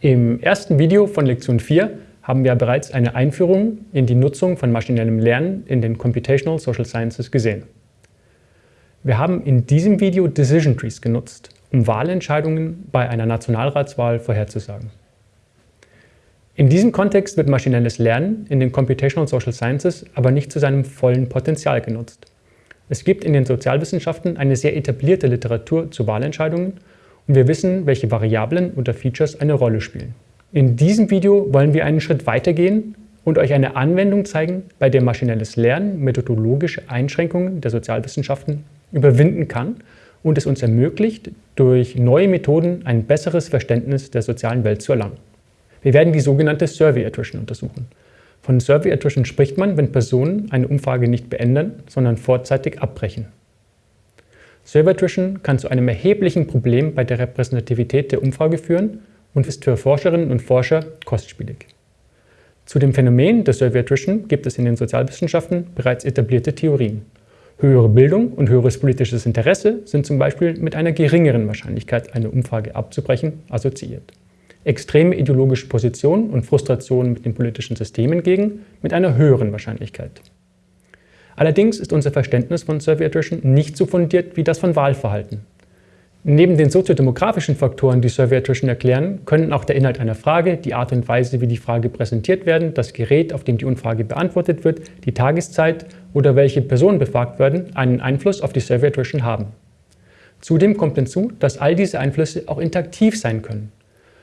Im ersten Video von Lektion 4 haben wir bereits eine Einführung in die Nutzung von maschinellem Lernen in den Computational Social Sciences gesehen. Wir haben in diesem Video Decision Trees genutzt, um Wahlentscheidungen bei einer Nationalratswahl vorherzusagen. In diesem Kontext wird maschinelles Lernen in den Computational Social Sciences aber nicht zu seinem vollen Potenzial genutzt. Es gibt in den Sozialwissenschaften eine sehr etablierte Literatur zu Wahlentscheidungen und wir wissen, welche Variablen oder Features eine Rolle spielen. In diesem Video wollen wir einen Schritt weitergehen und euch eine Anwendung zeigen, bei der maschinelles Lernen methodologische Einschränkungen der Sozialwissenschaften überwinden kann und es uns ermöglicht, durch neue Methoden ein besseres Verständnis der sozialen Welt zu erlangen. Wir werden die sogenannte Survey Attrition untersuchen. Von Survey Attrition spricht man, wenn Personen eine Umfrage nicht beenden, sondern vorzeitig abbrechen. Survey Attrition kann zu einem erheblichen Problem bei der Repräsentativität der Umfrage führen und ist für Forscherinnen und Forscher kostspielig. Zu dem Phänomen der Survey Attrition gibt es in den Sozialwissenschaften bereits etablierte Theorien. Höhere Bildung und höheres politisches Interesse sind zum Beispiel mit einer geringeren Wahrscheinlichkeit, eine Umfrage abzubrechen, assoziiert extreme ideologische Positionen und Frustrationen mit den politischen Systemen gegen mit einer höheren Wahrscheinlichkeit. Allerdings ist unser Verständnis von Survey Attrition nicht so fundiert wie das von Wahlverhalten. Neben den soziodemografischen Faktoren, die Survey Attrition erklären, können auch der Inhalt einer Frage, die Art und Weise, wie die Frage präsentiert werden, das Gerät, auf dem die Umfrage beantwortet wird, die Tageszeit oder welche Personen befragt werden, einen Einfluss auf die Survey Attrition haben. Zudem kommt hinzu, dass all diese Einflüsse auch interaktiv sein können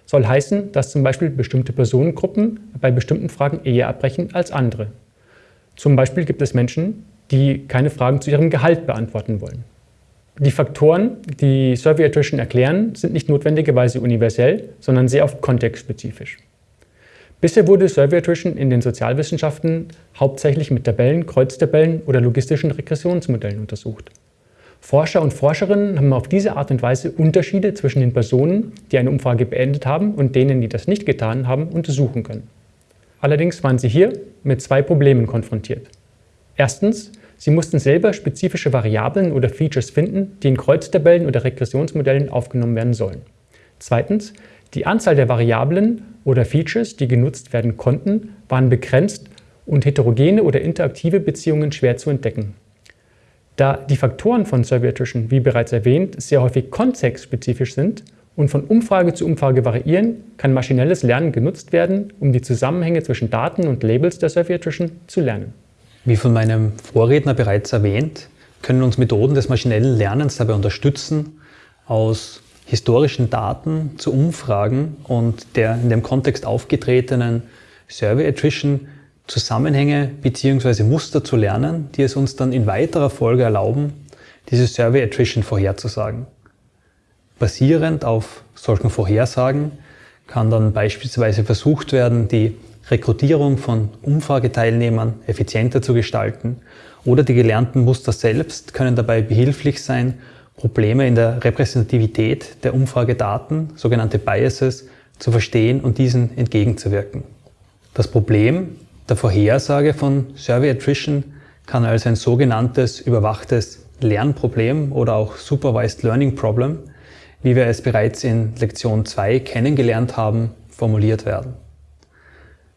soll heißen, dass zum Beispiel bestimmte Personengruppen bei bestimmten Fragen eher abbrechen als andere. Zum Beispiel gibt es Menschen, die keine Fragen zu ihrem Gehalt beantworten wollen. Die Faktoren, die Survey Attrition erklären, sind nicht notwendigerweise universell, sondern sehr oft kontextspezifisch. Bisher wurde Survey Attrition in den Sozialwissenschaften hauptsächlich mit Tabellen, Kreuztabellen oder logistischen Regressionsmodellen untersucht. Forscher und Forscherinnen haben auf diese Art und Weise Unterschiede zwischen den Personen, die eine Umfrage beendet haben und denen, die das nicht getan haben, untersuchen können. Allerdings waren sie hier mit zwei Problemen konfrontiert. Erstens, sie mussten selber spezifische Variablen oder Features finden, die in Kreuztabellen oder Regressionsmodellen aufgenommen werden sollen. Zweitens, die Anzahl der Variablen oder Features, die genutzt werden konnten, waren begrenzt und heterogene oder interaktive Beziehungen schwer zu entdecken. Da die Faktoren von Survey wie bereits erwähnt, sehr häufig kontextspezifisch sind und von Umfrage zu Umfrage variieren, kann maschinelles Lernen genutzt werden, um die Zusammenhänge zwischen Daten und Labels der Survey Attrition zu lernen. Wie von meinem Vorredner bereits erwähnt, können uns Methoden des maschinellen Lernens dabei unterstützen, aus historischen Daten zu Umfragen und der in dem Kontext aufgetretenen Survey Attrition Zusammenhänge bzw. Muster zu lernen, die es uns dann in weiterer Folge erlauben, diese Survey Attrition vorherzusagen. Basierend auf solchen Vorhersagen kann dann beispielsweise versucht werden, die Rekrutierung von Umfrageteilnehmern effizienter zu gestalten oder die gelernten Muster selbst können dabei behilflich sein, Probleme in der Repräsentativität der Umfragedaten, sogenannte Biases, zu verstehen und diesen entgegenzuwirken. Das Problem der Vorhersage von Survey Attrition kann als ein sogenanntes überwachtes Lernproblem oder auch Supervised Learning Problem, wie wir es bereits in Lektion 2 kennengelernt haben, formuliert werden.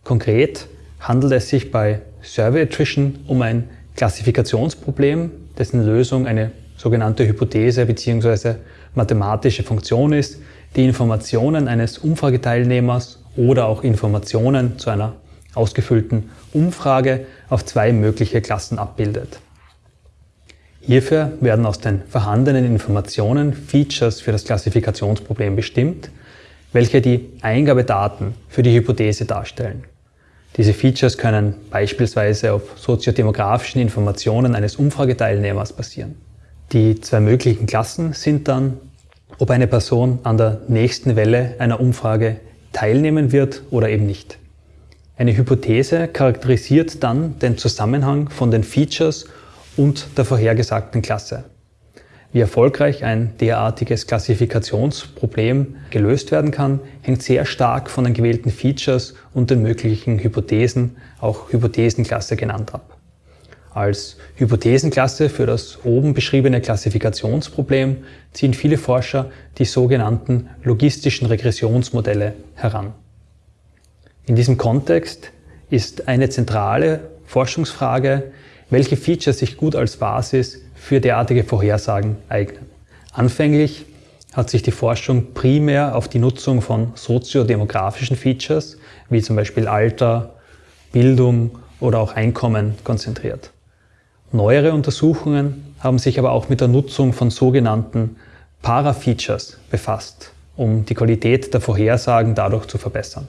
Konkret handelt es sich bei Survey Attrition um ein Klassifikationsproblem, dessen Lösung eine sogenannte Hypothese bzw. mathematische Funktion ist, die Informationen eines Umfrageteilnehmers oder auch Informationen zu einer ausgefüllten Umfrage auf zwei mögliche Klassen abbildet. Hierfür werden aus den vorhandenen Informationen Features für das Klassifikationsproblem bestimmt, welche die Eingabedaten für die Hypothese darstellen. Diese Features können beispielsweise auf soziodemografischen Informationen eines Umfrageteilnehmers basieren. Die zwei möglichen Klassen sind dann, ob eine Person an der nächsten Welle einer Umfrage teilnehmen wird oder eben nicht. Eine Hypothese charakterisiert dann den Zusammenhang von den Features und der vorhergesagten Klasse. Wie erfolgreich ein derartiges Klassifikationsproblem gelöst werden kann, hängt sehr stark von den gewählten Features und den möglichen Hypothesen, auch Hypothesenklasse genannt ab. Als Hypothesenklasse für das oben beschriebene Klassifikationsproblem ziehen viele Forscher die sogenannten logistischen Regressionsmodelle heran. In diesem Kontext ist eine zentrale Forschungsfrage, welche Features sich gut als Basis für derartige Vorhersagen eignen. Anfänglich hat sich die Forschung primär auf die Nutzung von soziodemografischen Features, wie zum Beispiel Alter, Bildung oder auch Einkommen konzentriert. Neuere Untersuchungen haben sich aber auch mit der Nutzung von sogenannten Parafeatures befasst, um die Qualität der Vorhersagen dadurch zu verbessern.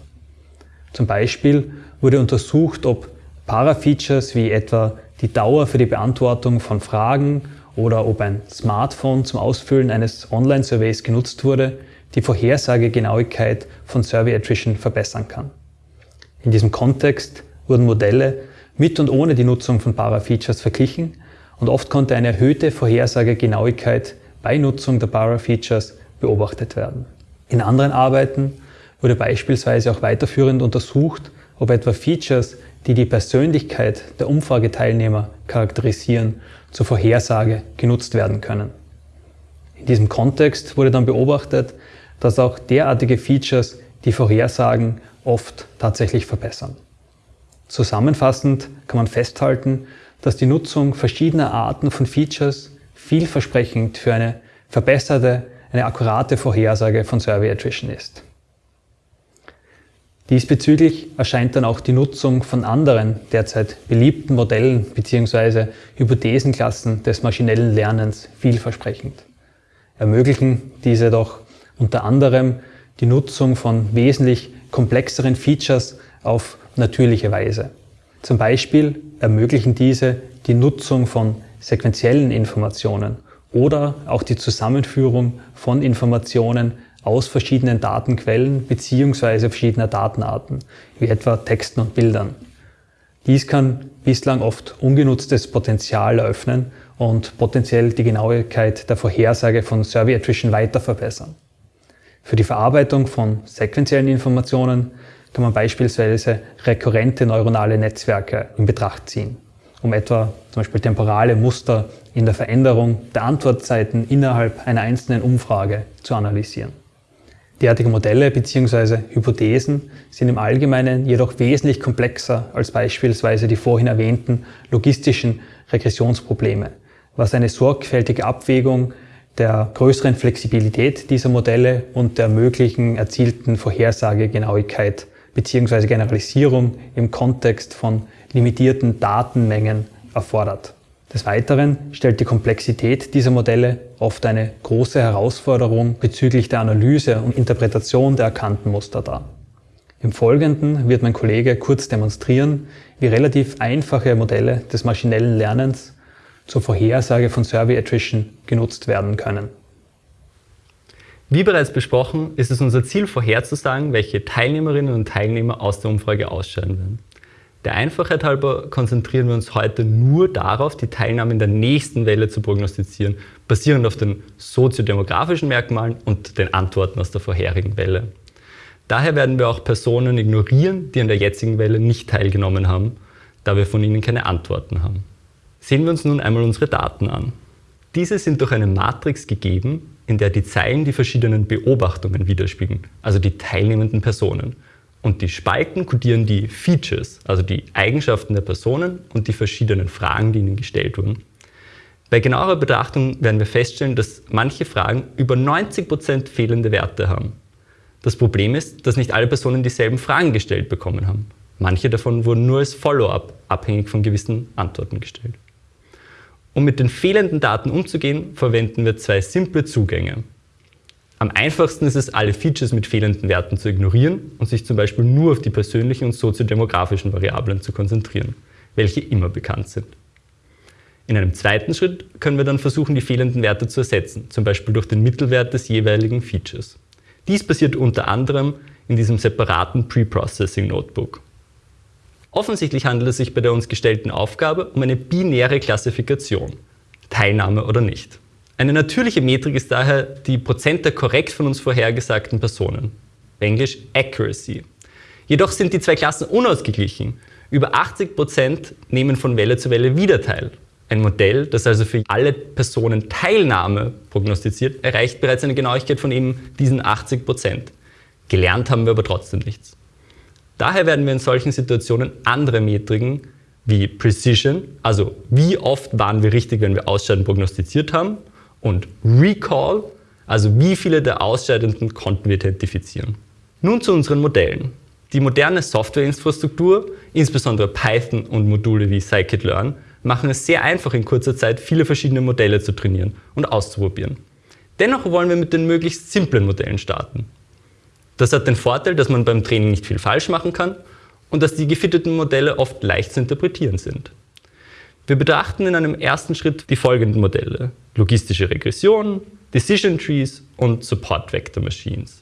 Zum Beispiel wurde untersucht, ob Parafeatures wie etwa die Dauer für die Beantwortung von Fragen oder ob ein Smartphone zum Ausfüllen eines Online-Surveys genutzt wurde, die Vorhersagegenauigkeit von Survey Attrition verbessern kann. In diesem Kontext wurden Modelle mit und ohne die Nutzung von Parafeatures verglichen und oft konnte eine erhöhte Vorhersagegenauigkeit bei Nutzung der Parafeatures beobachtet werden. In anderen Arbeiten wurde beispielsweise auch weiterführend untersucht, ob etwa Features, die die Persönlichkeit der Umfrageteilnehmer charakterisieren, zur Vorhersage genutzt werden können. In diesem Kontext wurde dann beobachtet, dass auch derartige Features die Vorhersagen oft tatsächlich verbessern. Zusammenfassend kann man festhalten, dass die Nutzung verschiedener Arten von Features vielversprechend für eine verbesserte, eine akkurate Vorhersage von Survey Attrition ist. Diesbezüglich erscheint dann auch die Nutzung von anderen derzeit beliebten Modellen bzw. Hypothesenklassen des maschinellen Lernens vielversprechend. Ermöglichen diese doch unter anderem die Nutzung von wesentlich komplexeren Features auf natürliche Weise. Zum Beispiel ermöglichen diese die Nutzung von sequentiellen Informationen oder auch die Zusammenführung von Informationen aus verschiedenen Datenquellen bzw. verschiedener Datenarten, wie etwa Texten und Bildern. Dies kann bislang oft ungenutztes Potenzial eröffnen und potenziell die Genauigkeit der Vorhersage von Survey Attrition weiter verbessern. Für die Verarbeitung von sequentiellen Informationen kann man beispielsweise rekurrente neuronale Netzwerke in Betracht ziehen, um etwa zum Beispiel temporale Muster in der Veränderung der Antwortzeiten innerhalb einer einzelnen Umfrage zu analysieren. Derartige Modelle bzw. Hypothesen sind im Allgemeinen jedoch wesentlich komplexer als beispielsweise die vorhin erwähnten logistischen Regressionsprobleme, was eine sorgfältige Abwägung der größeren Flexibilität dieser Modelle und der möglichen erzielten Vorhersagegenauigkeit bzw. Generalisierung im Kontext von limitierten Datenmengen erfordert. Des Weiteren stellt die Komplexität dieser Modelle oft eine große Herausforderung bezüglich der Analyse und Interpretation der erkannten Muster dar. Im Folgenden wird mein Kollege kurz demonstrieren, wie relativ einfache Modelle des maschinellen Lernens zur Vorhersage von Survey Attrition genutzt werden können. Wie bereits besprochen, ist es unser Ziel vorherzusagen, welche Teilnehmerinnen und Teilnehmer aus der Umfrage ausscheiden werden. Der Einfachheit halber konzentrieren wir uns heute nur darauf, die Teilnahme in der nächsten Welle zu prognostizieren, basierend auf den soziodemografischen Merkmalen und den Antworten aus der vorherigen Welle. Daher werden wir auch Personen ignorieren, die an der jetzigen Welle nicht teilgenommen haben, da wir von ihnen keine Antworten haben. Sehen wir uns nun einmal unsere Daten an. Diese sind durch eine Matrix gegeben, in der die Zeilen die verschiedenen Beobachtungen widerspiegeln, also die teilnehmenden Personen. Und die Spalten kodieren die Features, also die Eigenschaften der Personen und die verschiedenen Fragen, die ihnen gestellt wurden. Bei genauerer Betrachtung werden wir feststellen, dass manche Fragen über 90% fehlende Werte haben. Das Problem ist, dass nicht alle Personen dieselben Fragen gestellt bekommen haben. Manche davon wurden nur als Follow-up abhängig von gewissen Antworten gestellt. Um mit den fehlenden Daten umzugehen, verwenden wir zwei simple Zugänge. Am einfachsten ist es, alle Features mit fehlenden Werten zu ignorieren und sich zum Beispiel nur auf die persönlichen und soziodemografischen Variablen zu konzentrieren, welche immer bekannt sind. In einem zweiten Schritt können wir dann versuchen, die fehlenden Werte zu ersetzen, zum Beispiel durch den Mittelwert des jeweiligen Features. Dies passiert unter anderem in diesem separaten Preprocessing Notebook. Offensichtlich handelt es sich bei der uns gestellten Aufgabe um eine binäre Klassifikation, Teilnahme oder nicht. Eine natürliche Metrik ist daher die Prozent der korrekt von uns vorhergesagten Personen, Englisch Accuracy. Jedoch sind die zwei Klassen unausgeglichen. Über 80 Prozent nehmen von Welle zu Welle wieder teil. Ein Modell, das also für alle Personen Teilnahme prognostiziert, erreicht bereits eine Genauigkeit von eben diesen 80%. Prozent. Gelernt haben wir aber trotzdem nichts. Daher werden wir in solchen Situationen andere Metriken wie Precision, also wie oft waren wir richtig, wenn wir Ausscheiden prognostiziert haben, und Recall, also wie viele der Ausscheidenden konnten wir identifizieren. Nun zu unseren Modellen. Die moderne Softwareinfrastruktur, insbesondere Python und Module wie Scikit-Learn, machen es sehr einfach in kurzer Zeit viele verschiedene Modelle zu trainieren und auszuprobieren. Dennoch wollen wir mit den möglichst simplen Modellen starten. Das hat den Vorteil, dass man beim Training nicht viel falsch machen kann und dass die gefitteten Modelle oft leicht zu interpretieren sind. Wir betrachten in einem ersten Schritt die folgenden Modelle. Logistische Regression, Decision Trees und Support Vector Machines.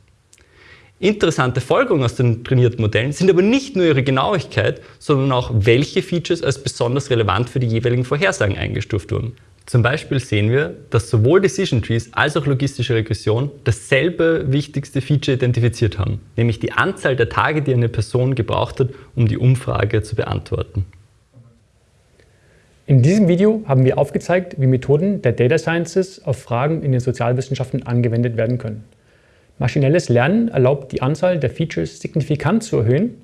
Interessante Folgerungen aus den trainierten Modellen sind aber nicht nur ihre Genauigkeit, sondern auch welche Features als besonders relevant für die jeweiligen Vorhersagen eingestuft wurden. Zum Beispiel sehen wir, dass sowohl Decision Trees als auch logistische Regression dasselbe wichtigste Feature identifiziert haben, nämlich die Anzahl der Tage, die eine Person gebraucht hat, um die Umfrage zu beantworten. In diesem Video haben wir aufgezeigt, wie Methoden der Data Sciences auf Fragen in den Sozialwissenschaften angewendet werden können. Maschinelles Lernen erlaubt die Anzahl der Features signifikant zu erhöhen,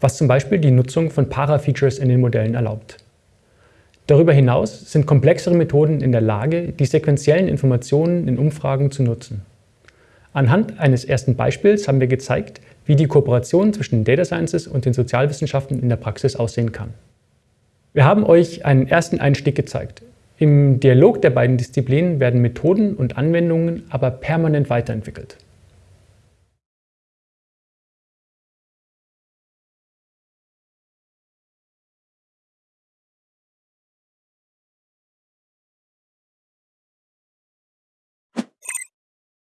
was zum Beispiel die Nutzung von Para-Features in den Modellen erlaubt. Darüber hinaus sind komplexere Methoden in der Lage, die sequentiellen Informationen in Umfragen zu nutzen. Anhand eines ersten Beispiels haben wir gezeigt, wie die Kooperation zwischen Data Sciences und den Sozialwissenschaften in der Praxis aussehen kann. Wir haben euch einen ersten Einstieg gezeigt. Im Dialog der beiden Disziplinen werden Methoden und Anwendungen aber permanent weiterentwickelt.